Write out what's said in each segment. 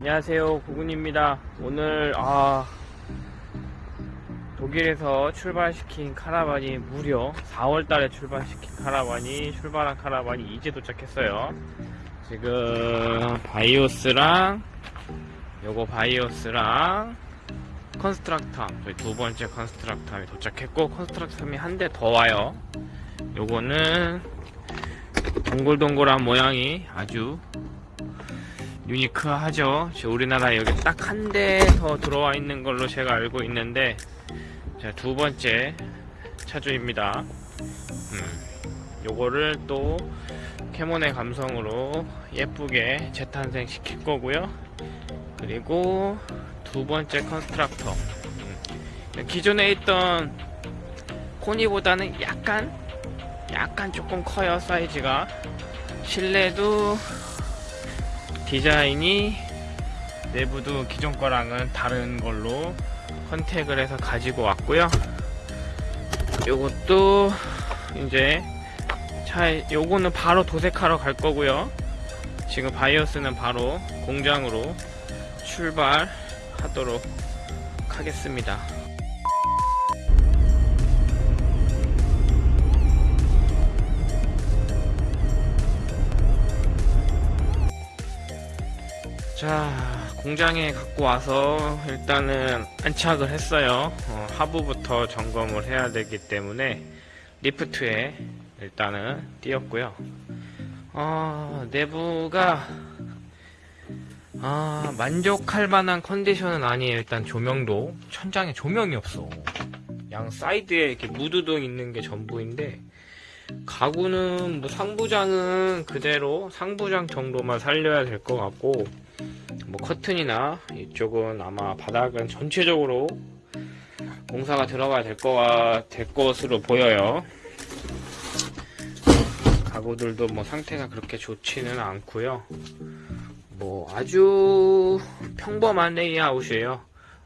안녕하세요. 구군입니다. 오늘 아 독일에서 출발시킨 카라반이 무려 4월달에 출발시킨 카라반이 출발한 카라반이 이제 도착했어요. 지금 바이오스랑 요거 바이오스랑 컨스트럭탐 저희 두 번째 컨스트럭탐이 도착했고 컨스트럭탐이 한 대 더 와요. 요거는 동글동글한 모양이 아주 유니크하죠. 우리나라에 여기 딱 한 대 더 들어와 있는 걸로 제가 알고 있는데, 자, 두 번째 차주입니다. 음, 요거를 또 캐몬의 감성으로 예쁘게 재탄생 시킬 거고요. 그리고 두 번째 컨스트럭탐. 음, 기존에 있던 코니보다는 약간, 약간 조금 커요, 사이즈가. 실내도 디자인이 내부도 기존 거랑은 다른 걸로 컨택을 해서 가지고 왔고요. 요것도 이제 차 요거는 바로 도색하러 갈 거고요. 지금 바이오스는 바로 공장으로 출발하도록 하겠습니다. 자 공장에 갖고 와서 일단은 안착을 했어요. 어, 하부부터 점검을 해야 되기 때문에 리프트에 일단은 띄었고요. 어, 내부가 아, 만족할 만한 컨디션은 아니에요. 일단 조명도. 천장에 조명이 없어. 양 사이드에 이렇게 무드등 있는 게 전부인데 가구는 뭐 상부장은 그대로 상부장 정도만 살려야 될 것 같고 뭐 커튼이나 이쪽은 아마 바닥은 전체적으로 공사가 들어가야 될, 거가, 될 것으로 보여요. 가구들도 뭐 상태가 그렇게 좋지는 않고요. 뭐 아주 평범한 레이아웃이에요.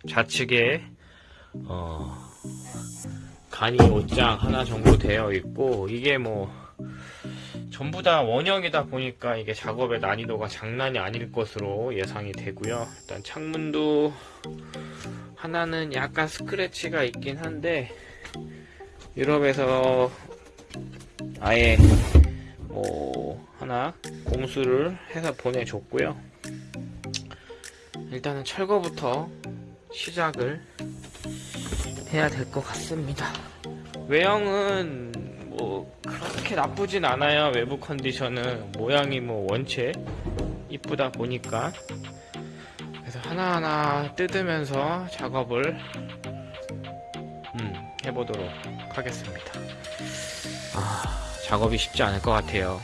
좌측에 어, 간이 옷장 하나 정도 되어 있고 이게 뭐 전부 다 원형이다 보니까 이게 작업의 난이도가 장난이 아닐 것으로 예상이 되고요. 일단 창문도 하나는 약간 스크래치가 있긴 한데 유럽에서 아예 뭐 하나 공수를 해서 보내줬고요. 일단은 철거부터 시작을 해야 될 것 같습니다. 외형은 뭐 그렇게 나쁘진 않아요. 외부 컨디션은 모양이 뭐 원체 이쁘다 보니까. 그래서 하나하나 뜯으면서 작업을 음, 해보도록 하겠습니다. 아 작업이 쉽지 않을 것 같아요